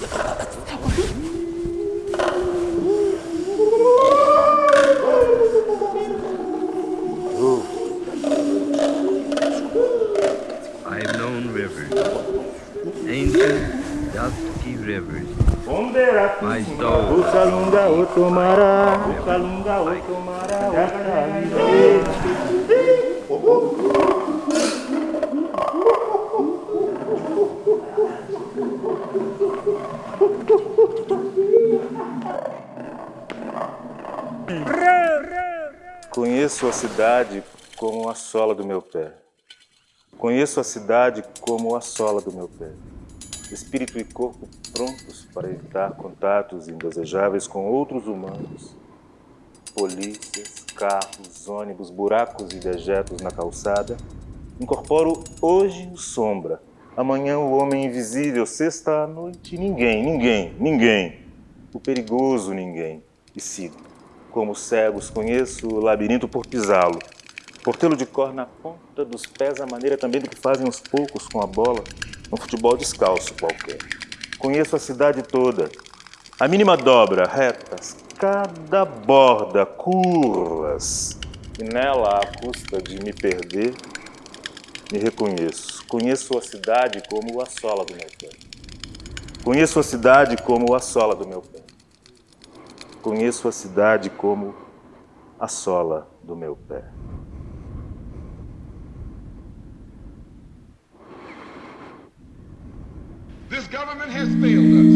I've known rivers, ancient, dusky rivers, otomara, ukalunga otomara, Conheço a cidade como a sola do meu pé. Conheço a cidade como a sola do meu pé. Espírito e corpo prontos para evitar contatos indesejáveis com outros humanos. Polícias, carros, ônibus, buracos e dejetos na calçada. Incorporo hoje o sombra, amanhã o homem invisível, sexta à noite ninguém, ninguém, ninguém. O perigoso ninguém. E sigo. Como cegos, conheço o labirinto por pisá-lo. Por tê-lo de cor na ponta dos pés, a maneira também do que fazem os poucos com a bola, num futebol descalço qualquer. Conheço a cidade toda. A mínima dobra, retas, cada borda, curvas. E nela, à custa de me perder, me reconheço. Conheço a cidade como a sola do meu pé. Conheço a cidade como a sola do meu pé. Conheço a cidade como a sola do meu pé. This government has failed us.